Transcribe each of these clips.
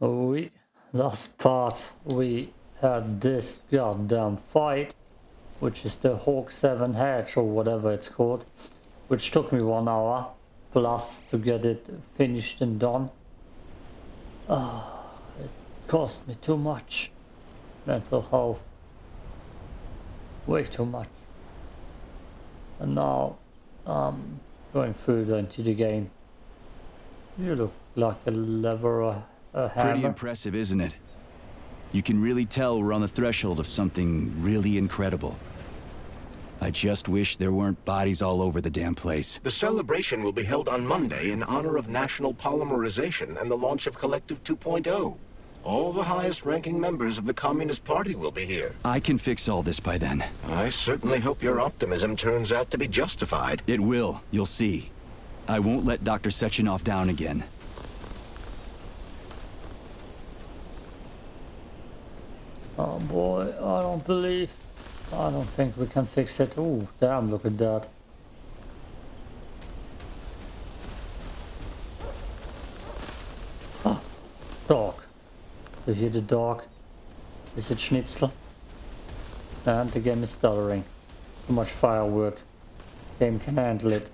we last part we had this goddamn fight which is the Hawk 7 hatch or whatever it's called which took me one hour plus to get it finished and done. Ah it cost me too much. Mental health way too much. And now I'm going through into the game. You look like a lever a, a hammer. Pretty impressive, isn't it? You can really tell we're on the threshold of something really incredible. I just wish there weren't bodies all over the damn place. The celebration will be held on Monday in honor of National Polymerization and the launch of Collective 2.0. All the highest-ranking members of the Communist Party will be here. I can fix all this by then. I certainly hope your optimism turns out to be justified. It will, you'll see. I won't let Dr. Sechenov down again. Oh boy, I don't believe... I don't think we can fix it. Oh, damn, look at that. Ah, dog. Do you hear the dog? Is it Schnitzel? And the game is stuttering. Too much firework. Game can handle it.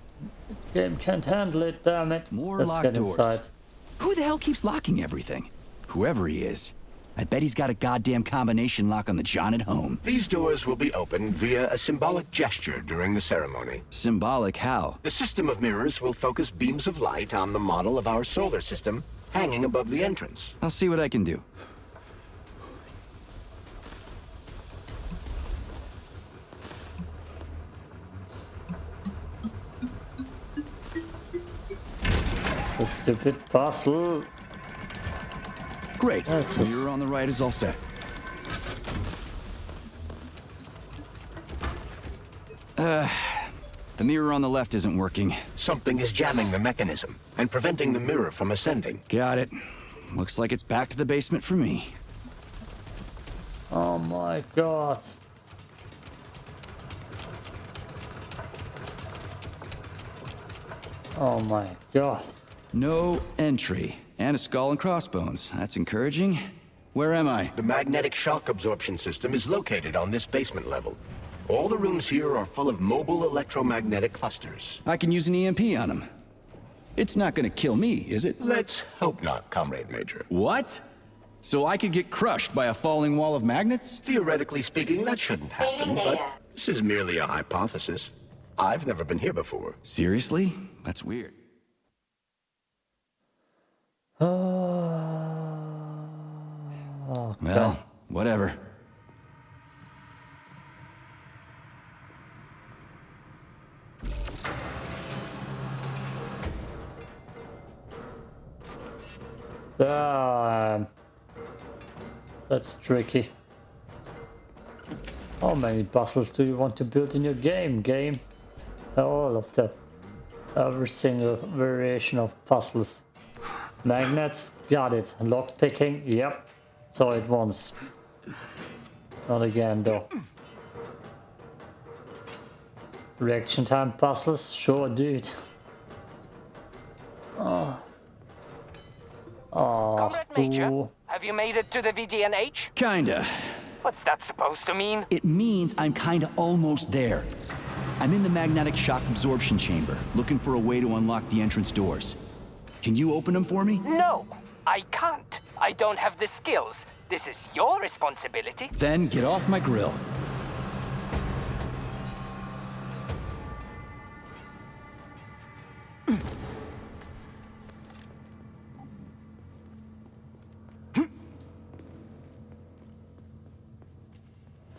Game can't handle it, damn it. More Let's locked get doors. inside. Who the hell keeps locking everything? Whoever he is. I bet he's got a goddamn combination lock on the John at home. These doors will be opened via a symbolic gesture during the ceremony. Symbolic how? The system of mirrors will focus beams of light on the model of our solar system hanging above the entrance. I'll see what I can do. The stupid puzzle. Great. That's The a- mirror on the right is all set. Uh, the mirror on the left isn't working. Something is jamming the mechanism and preventing the mirror from ascending. Got it. Looks like it's back to the basement for me. Oh my god. Oh my god. No entry. And a skull and crossbones. That's encouraging. Where am I? The magnetic shock absorption system is located on this basement level. All the rooms here are full of mobile electromagnetic clusters. I can use an EMP on them. It's not gonna kill me, is it? Let's hope not, Comrade Major. What? So I could get crushed by a falling wall of magnets? Theoretically speaking, that shouldn't happen, but this is merely a hypothesis. I've never been here before. Seriously? That's weird. Oh, Well, whatever. damn. That's tricky. How many puzzles do you want to build in your game, game? All of them. Every single variation of puzzles. Magnets, got it. Lock picking, yep. Saw it once. Not again though. Reaction time puzzles, sure dude. Oh. Oh, Comrade Major, ooh. have you made it to the VDNH? Kinda. What's that supposed to mean? It means I'm kinda almost there. I'm in the magnetic shock absorption chamber, looking for a way to unlock the entrance doors. Can you open them for me? No, I can't. I don't have the skills. This is your responsibility. Then get off my grill.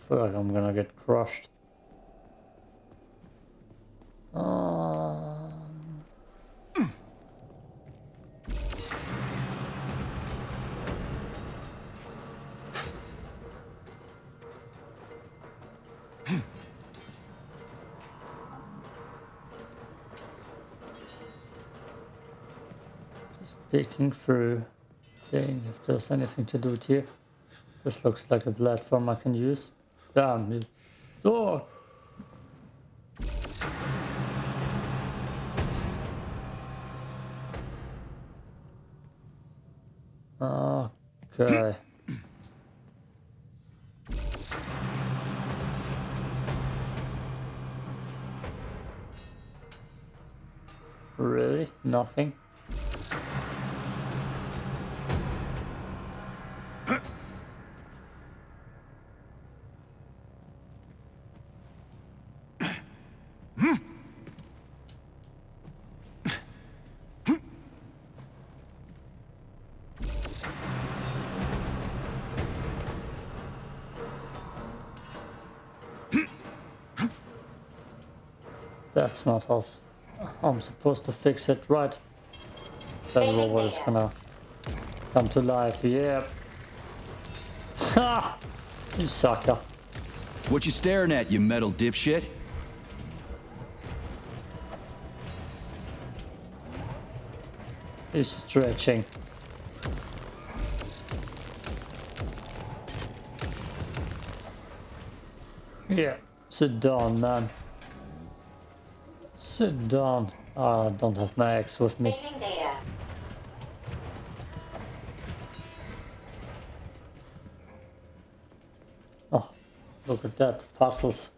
feel like I'm gonna get crushed. Peeking through, seeing if there's anything to do here. This looks like a platform I can use. Damn you. Oh! That's not how I'm supposed to fix it, right? That robot is gonna come to life, yeah. Ha! You sucker. What you staring at, you metal dipshit? He's stretching. Yeah, sit down, man. Sit down. I don't have my ex with me. Oh, look at that. Puzzles.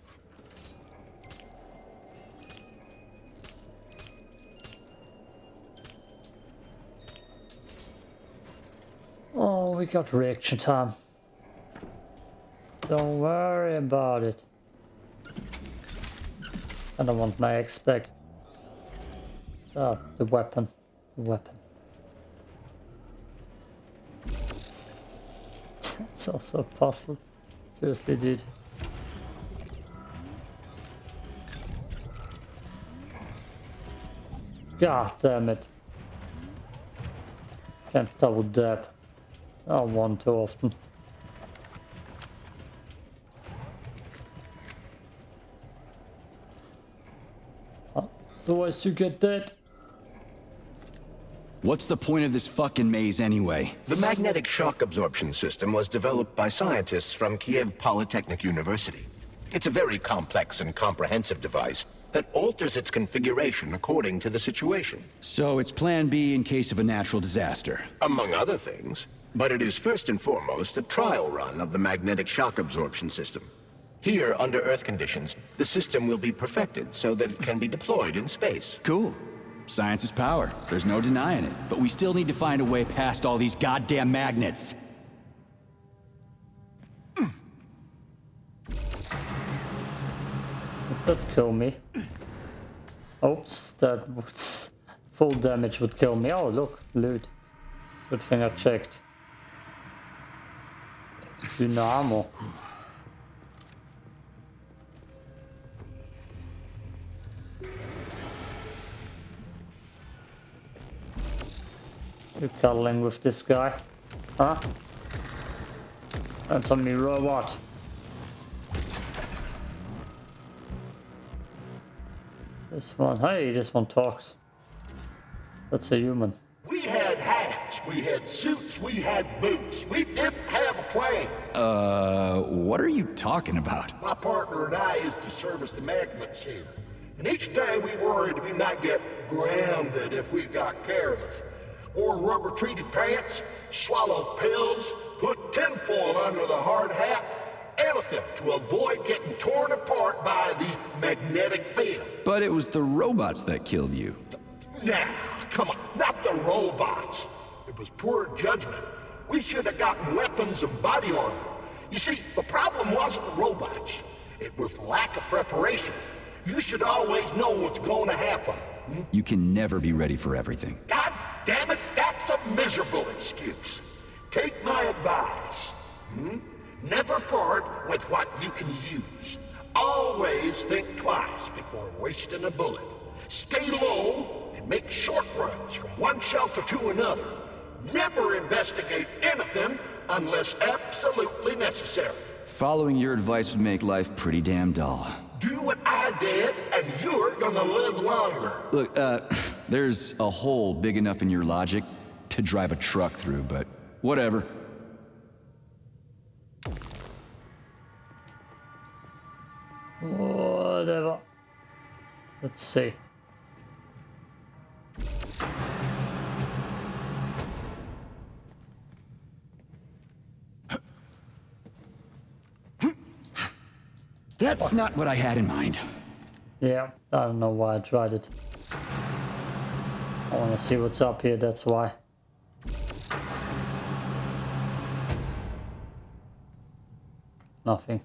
Oh, we got reaction time. Don't worry about it. I don't want my ex back. Oh, the weapon. The weapon. it's also a puzzle. Seriously, dude. God damn it. Can't double dab. Oh, one too often. Otherwise you get dead. What's the point of this fucking maze anyway? The magnetic shock absorption system was developed by scientists from Kiev Polytechnic University. It's a very complex and comprehensive device that alters its configuration according to the situation, So it's plan B in case of a natural disaster. among other things. But it is first and foremost a trial run of the magnetic shock absorption system. Here, under Earth conditions, the system will be perfected so that it can be deployed in space. Cool. Science is power. There's no denying it. But we still need to find a way past all these goddamn magnets. That kill me. Oops, that would... Full damage would kill me. Oh, look, loot. Good thing I checked. Dynamo. You cuddling with this guy? Huh? That's on me robot. This one, hey, this one talks. That's a human. We had hats, we had suits, we had boots. We didn't have a plane. Uh, what are you talking about? My partner and I is to service the magnets here. And each day we worried we might get grounded if we got careless. Wore rubber treated pants, swallowed pills, put tinfoil under the hard hat, anything to avoid getting torn apart by the magnetic field. But it was the robots that killed you. Now, come on, not the robots. It was poor judgment. We should have gotten weapons and body armor. You see, the problem wasn't the robots. It was lack of preparation. You should always know what's going to happen. You can never be ready for everything. God damn it, that's a miserable excuse. Take my advice. Hmm? Never part with what you can use. Always think twice before wasting a bullet. Stay low and make short runs from one shelter to another. Never investigate anything unless absolutely necessary. Following your advice would make life pretty damn dull gonna live longer. Look, uh, there's a hole big enough in your logic to drive a truck through, but whatever. Whatever. Let's see. That's not what I had in mind. Yeah, I don't know why I tried it. I want to see what's up here, that's why. Nothing.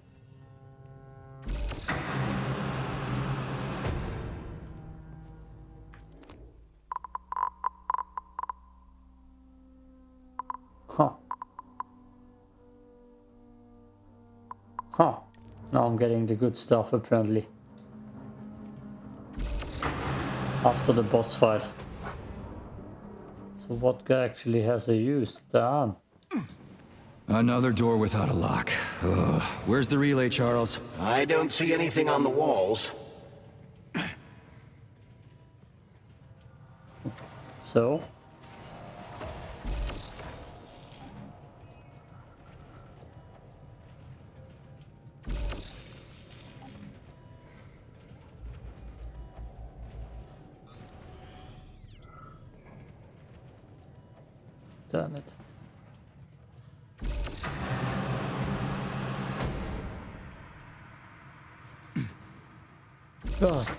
Huh. Huh. Now I'm getting the good stuff apparently. After the boss fight. So what guy actually has a use? Damn. Another door without a lock. Ugh. Where's the relay, Charles? I don't see anything on the walls. So?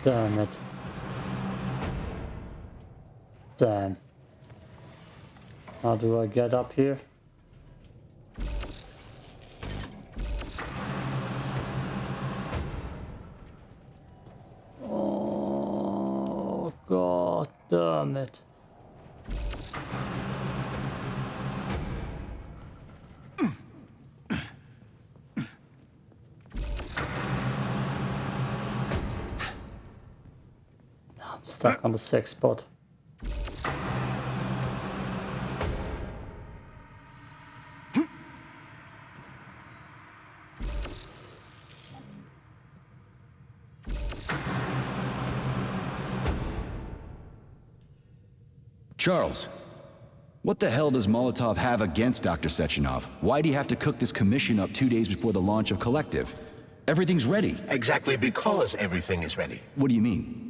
Damn it. Damn. How do I get up here? Oh, god damn it. Stuck on the sixth spot. Charles, what the hell does Molotov have against Dr. Sechenov? Why'd he have to cook this commission up two days before the launch of Collective? Everything's ready. Exactly because everything is ready. What do you mean?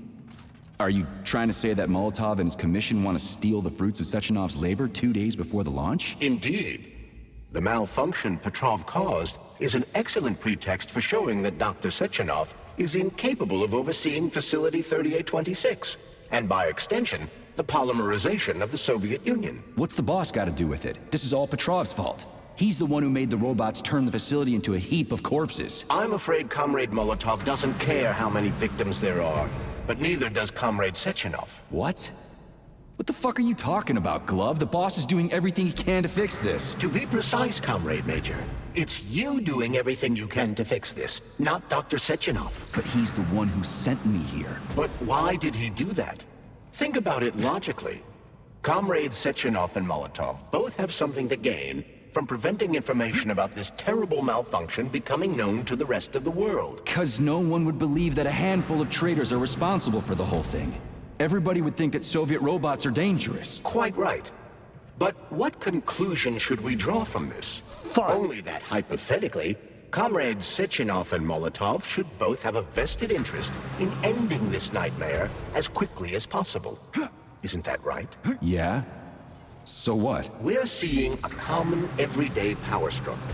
Are you trying to say that Molotov and his commission want to steal the fruits of Sechenov's labor two days before the launch? Indeed. The malfunction Petrov caused is an excellent pretext for showing that Dr. Sechenov is incapable of overseeing Facility 3826, and by extension, the polymerization of the Soviet Union. What's the boss got to do with it? This is all Petrov's fault. He's the one who made the robots turn the facility into a heap of corpses. I'm afraid Comrade Molotov doesn't care how many victims there are, but neither does Comrade Sechenov. What? What the fuck are you talking about, Glove? The boss is doing everything he can to fix this. To be precise, Comrade Major, it's you doing everything you can to fix this, not Dr. Sechenov. But he's the one who sent me here. But why did he do that? Think about it logically. Comrade Sechenov and Molotov both have something to gain from preventing information about this terrible malfunction becoming known to the rest of the world. Cause no one would believe that a handful of traitors are responsible for the whole thing. Everybody would think that Soviet robots are dangerous. Quite right. But what conclusion should we draw from this? Fuck. Only that hypothetically, comrades Sechenov and Molotov should both have a vested interest in ending this nightmare as quickly as possible. Isn't that right? Yeah? So what? We're seeing a common, everyday power struggle.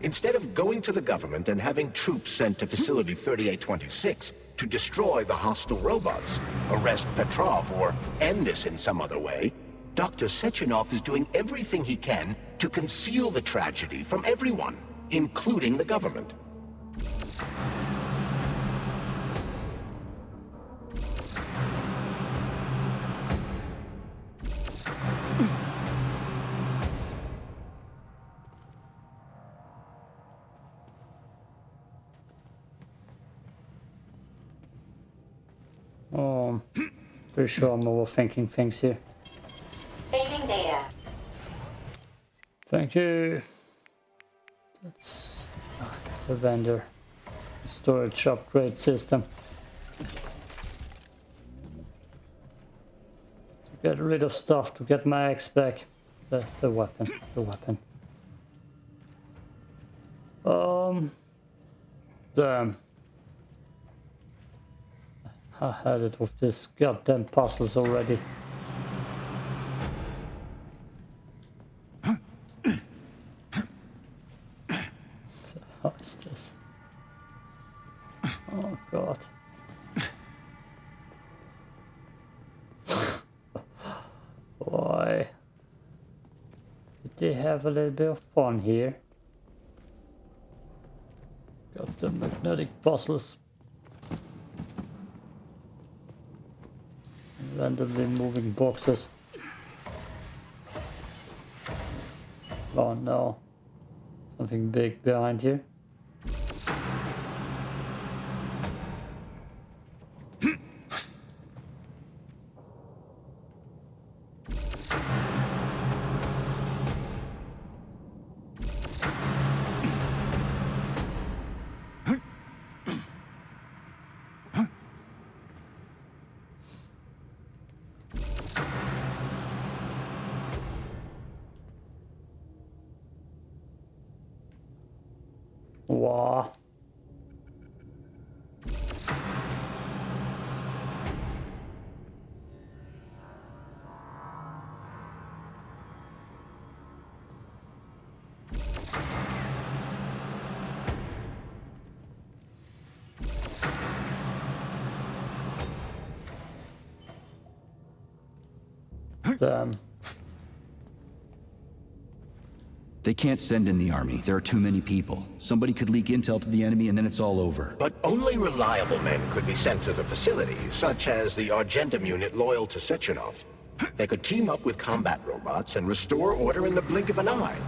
Instead of going to the government and having troops sent to Facility 3826 to destroy the hostile robots, arrest Petrov, or end this in some other way, Dr. Sechenov is doing everything he can to conceal the tragedy from everyone, including the government. Pretty sure I'm overthinking things here. Saving data. Thank you. That's the vendor. Storage upgrade system. To get rid of stuff, to get my X back. The, the weapon, the weapon. Um, damn. I had it with this goddamn puzzles already. Oh god. Why? Did they have a little bit of fun here? Got the magnetic puzzles. Randomly moving boxes. Oh no. Something big behind here. Damn. Um, they can't send in the army. There are too many people. Somebody could leak intel to the enemy and then it's all over. But only reliable men could be sent to the facility, such as the Argentum unit loyal to Sechenov. They could team up with combat robots and restore order in the blink of an eye.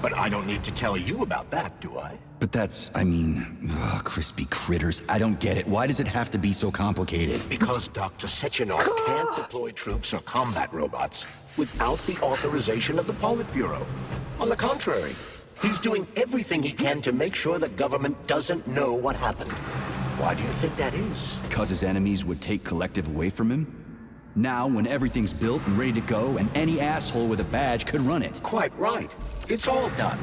But I don't need to tell you about that, do I? But that's, I mean, ugh, crispy critters. I don't get it. Why does it have to be so complicated? Because Dr. Sechenov can't deploy troops or combat robots without the authorization of the Politburo. On the contrary, he's doing everything he can to make sure the government doesn't know what happened. Why do you think that is? Because his enemies would take Collective away from him? Now, when everything's built and ready to go, and any asshole with a badge could run it. Quite right. It's all done.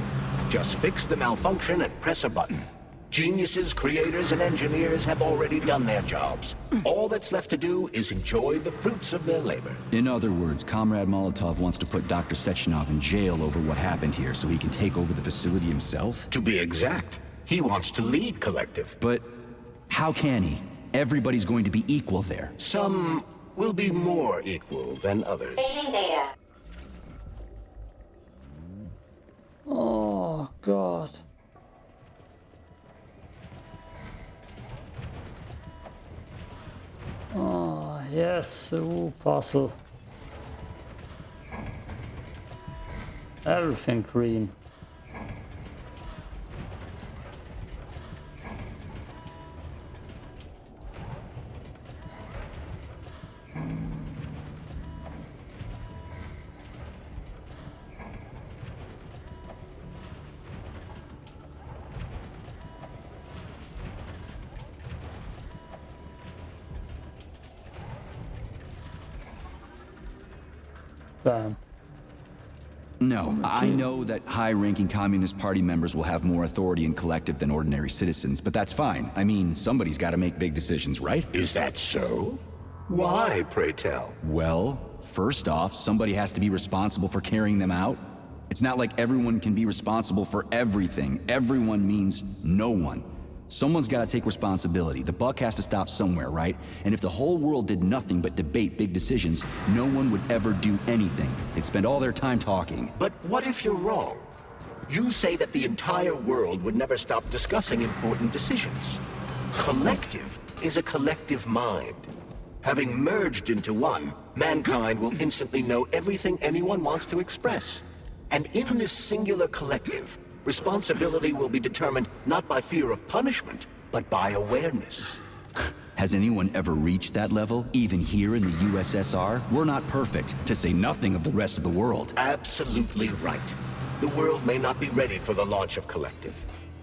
Just fix the malfunction and press a button. Geniuses, creators, and engineers have already done their jobs. All that's left to do is enjoy the fruits of their labor. In other words, Comrade Molotov wants to put Dr. Sechenov in jail over what happened here so he can take over the facility himself? To be exact, he wants to lead Collective. But how can he? Everybody's going to be equal there. Some will be more equal than others. Saving data. Oh god. Oh yes, ooh, puzzle. Everything green. Damn. No, I know that high-ranking Communist Party members will have more authority in Collective than ordinary citizens, but that's fine. I mean, somebody's got to make big decisions, right? Is that so? Why, pray tell? Well, first off, somebody has to be responsible for carrying them out. It's not like everyone can be responsible for everything. Everyone means no one. Someone's got to take responsibility. The buck has to stop somewhere, right? And if the whole world did nothing but debate big decisions, no one would ever do anything. They'd spend all their time talking. But what if you're wrong? You say that the entire world would never stop discussing important decisions. Collective is a collective mind. Having merged into one, mankind will instantly know everything anyone wants to express. And in this singular collective, responsibility will be determined not by fear of punishment, but by awareness. Has anyone ever reached that level, even here in the USSR? We're not perfect, to say nothing of the rest of the world. Absolutely right. The world may not be ready for the launch of Collective.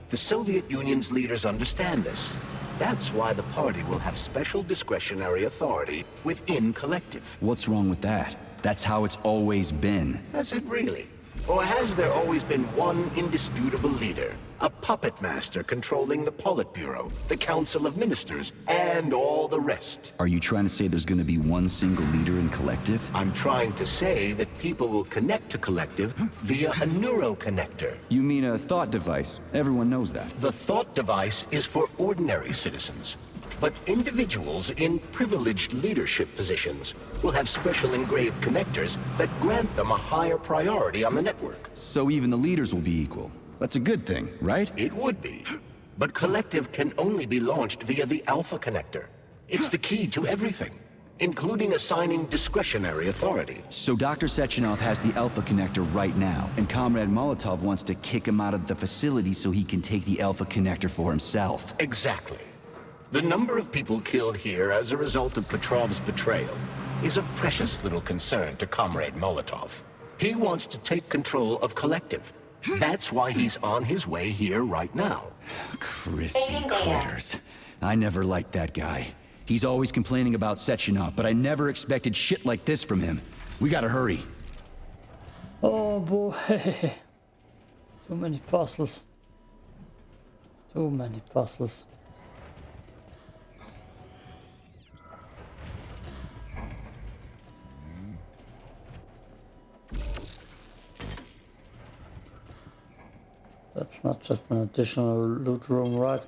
The Soviet Union's leaders understand this. That's why the party will have special discretionary authority within Collective. What's wrong with that? That's how it's always been. Has it really? Or has there always been one indisputable leader? A puppet master controlling the Politburo, the Council of Ministers, and all the rest? Are you trying to say there's gonna be one single leader in Collective? I'm trying to say that people will connect to Collective via a neuroconnector. You mean a thought device. Everyone knows that. The thought device is for ordinary citizens. But individuals in privileged leadership positions will have special engraved connectors that grant them a higher priority on the network. So even the leaders will be equal. That's a good thing, right? It would be. But Collective can only be launched via the Alpha Connector. It's the key to everything, including assigning discretionary authority. So Dr. Sechenov has the Alpha Connector right now, and Comrade Molotov wants to kick him out of the facility so he can take the Alpha Connector for himself. Exactly. The number of people killed here as a result of Petrov's betrayal is of precious little concern to Comrade Molotov. He wants to take control of Collective. That's why he's on his way here right now. Crispy Saving critters. I never liked that guy. He's always complaining about Sechenov, but I never expected shit like this from him. We gotta hurry. Oh boy. Too many puzzles. Too many puzzles. That's not just an additional loot room, right?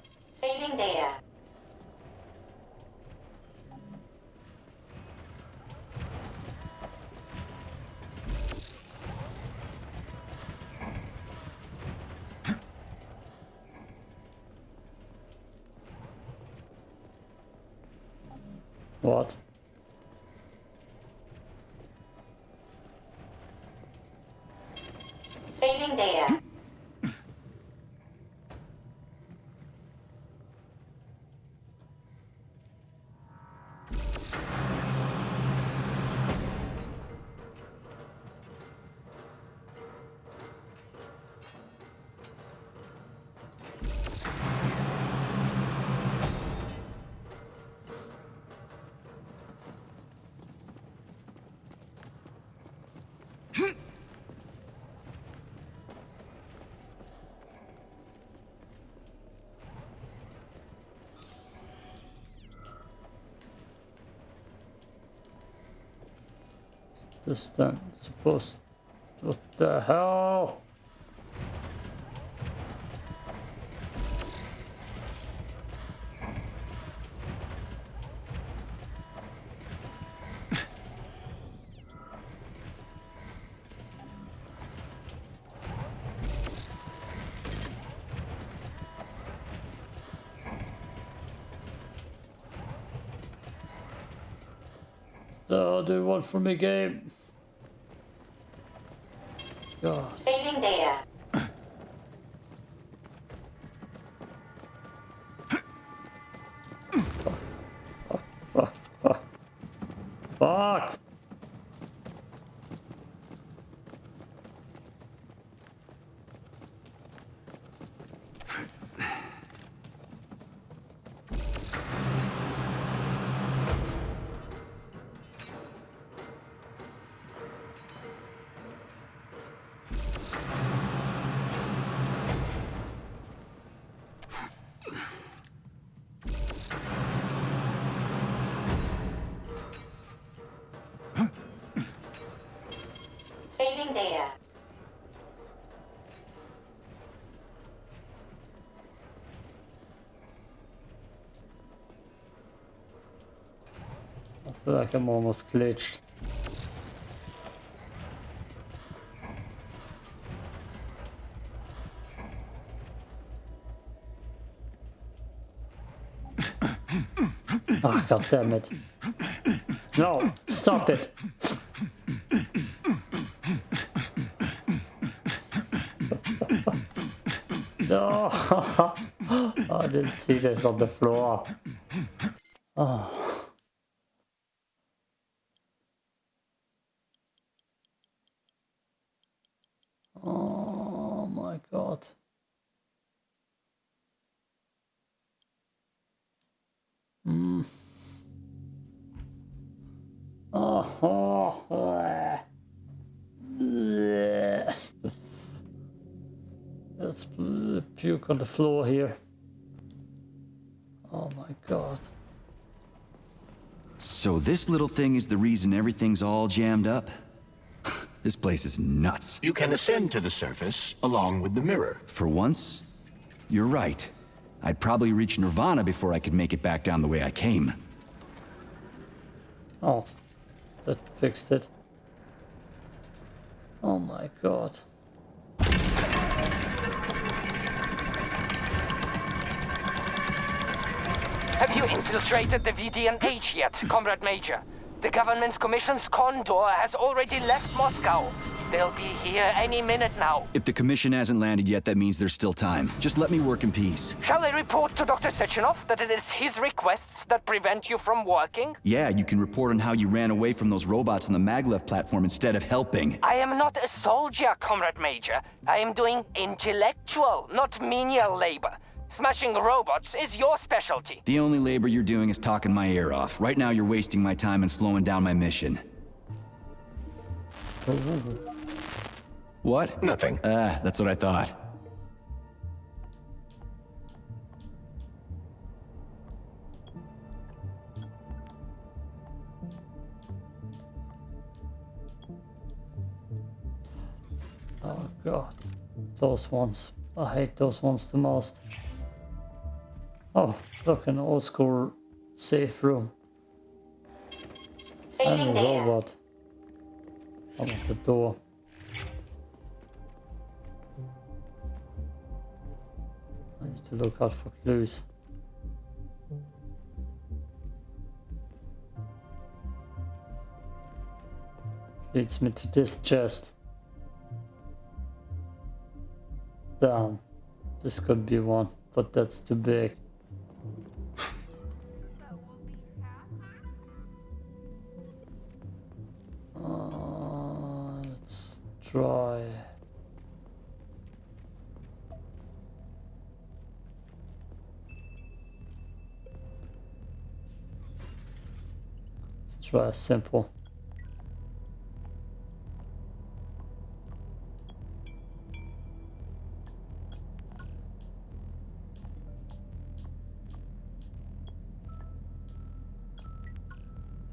This thing supposed. What the hell? Oh, do want from me game? God. Feel like I'm almost glitched. Ah, god damn it. No, stop it. No, I didn't see this on the floor. Oh my god. Mm. Oh, oh. Bleh. let's puke on the floor here. Oh my god. So this little thing is the reason everything's all jammed up? This place is nuts. You can ascend to the surface along with the mirror. For once, you're right. I'd probably reach Nirvana before I could make it back down the way I came. Oh, that fixed it. Oh my god. Have you infiltrated the VDNH yet, Comrade Major? The government's commission's Condor has already left Moscow. They'll be here any minute now. If the commission hasn't landed yet, that means there's still time. Just let me work in peace. Shall I report to Dr. Sechenov that it is his requests that prevent you from working? Yeah, you can report on how you ran away from those robots on the maglev platform instead of helping. I am not a soldier, Comrade Major. I am doing intellectual, not menial labor. Smashing robots is your specialty. The only labor you're doing is talking my ear off. Right now, you're wasting my time and slowing down my mission. What? Nothing. Ah, that's what I thought. Oh god. Those ones. I hate those ones the most. Oh, look, an old school safe room. And a robot. Out of the door. I need to look out for clues. Leads me to this chest. Damn. This could be one, but that's too big. Try a uh, simple.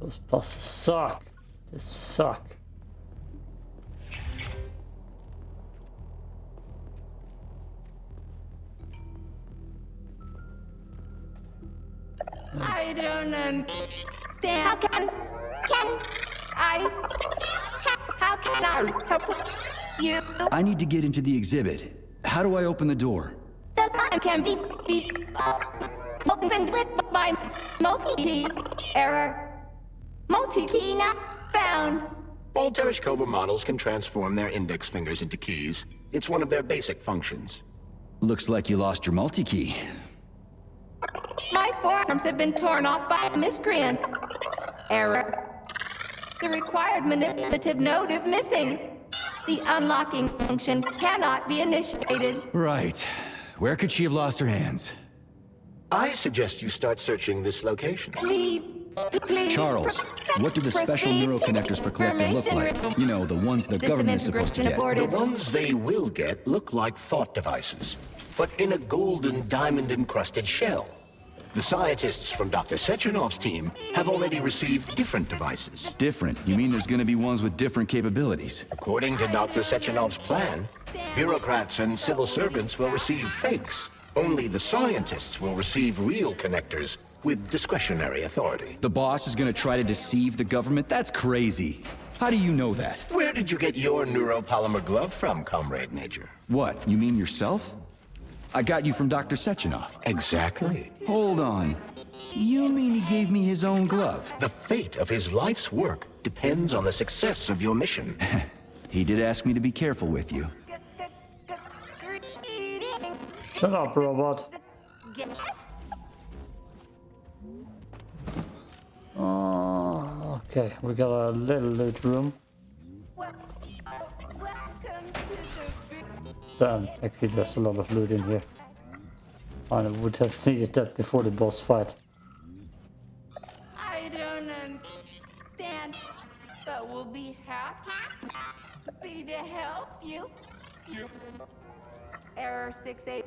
Those buses suck. They suck. I don't understand. How can can I? How can I help you? I need to get into the exhibit. How do I open the door? The line can be be uh, opened with my multi-key error. Multi-key not found. All Tereshkova models can transform their index fingers into keys. It's one of their basic functions. Looks like you lost your multi-key. My forearms have been torn off by miscreants. Error. The required manipulative node is missing. The unlocking function cannot be initiated. Right. Where could she have lost her hands? I suggest you start searching this location. Please, please. Charles, what do the special proceed to neuroconnectors for Collective look like? You know, the ones the System government is supposed to integration get. The ones they will get look like thought devices, but in a golden diamond-encrusted shell. The scientists from Dr. Sechenov's team have already received different devices. Different. You mean there's gonna be ones with different capabilities? According to Dr. Sechenov's plan, bureaucrats and civil servants will receive fakes. Only the scientists will receive real connectors with discretionary authority. The boss is gonna try to deceive the government? That's crazy. How do you know that? Where did you get your neuropolymer glove from, Comrade Major? What, you mean yourself? I got you from Dr. Sechenov. Exactly. Hold on. You mean he gave me his own glove? The fate of his life's work depends on the success of your mission. He did ask me to be careful with you. Shut up, robot. Oh, okay, we got a little loot room. Damn, um, actually there's a lot of loot in here. And I would have needed that before the boss fight. I don't understand, but we'll be happy to help you. Error 68.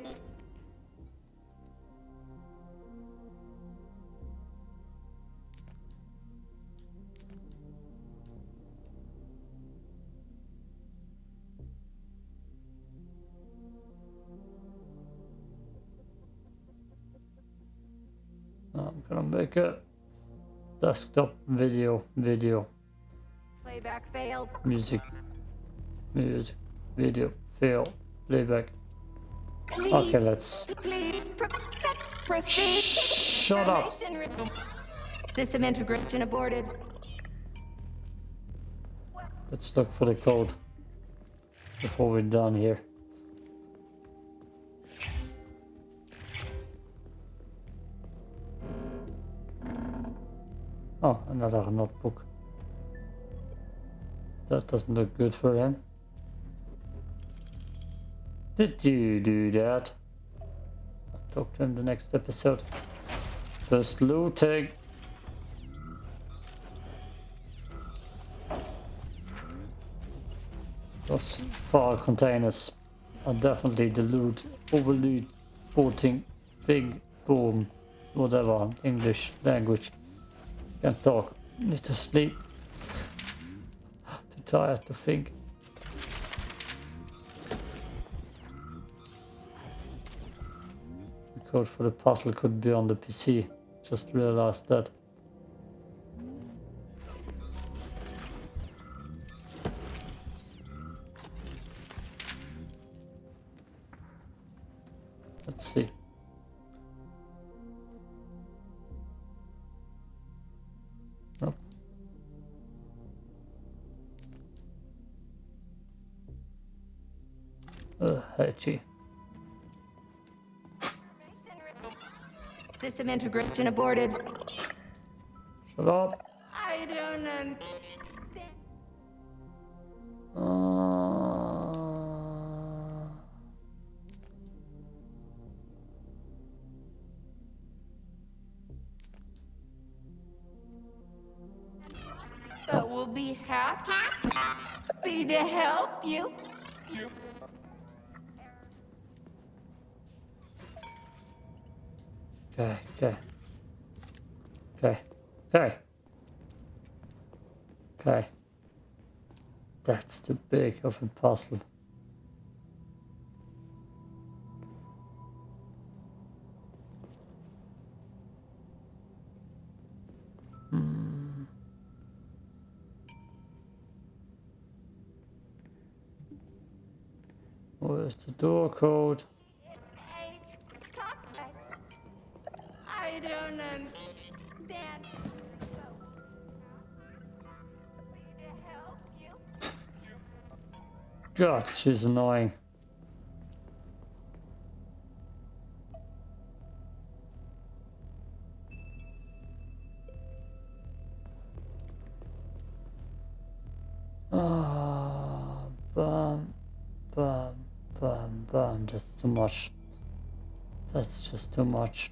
I'm a desktop video, video, Playback failed. music, music, video, fail, playback. Please, Okay, let's please pr- proceed. shut up. System integration aborted. Let's look for the code before we're done here. Oh, another notebook. That doesn't look good for him. Did you do that? I'll talk to him the next episode. Just looting. Those file containers are definitely the loot, overloot, boating, big boom, whatever, English language. Can't talk, need to sleep. Too tired to think. The code for the puzzle could be on the PC, just realized that. Integration aborted. Shut up. I don't understand. Uh, So we'll be happy to help you. Okay, okay. Okay, okay. Okay. That's too big of a puzzle. Hmm. Where's the door code? To help you. God, she's annoying. Ah, bum, bum, bum, bum. That's too much. That's just too much.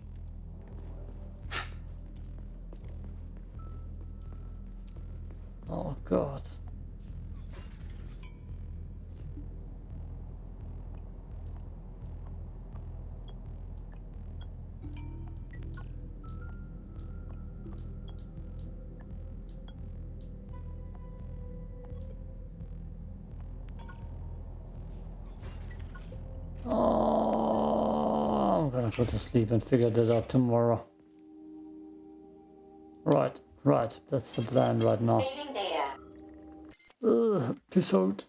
Go to sleep and figure that out tomorrow. Right, right, that's the plan right now. Saving data. Ugh, peace out.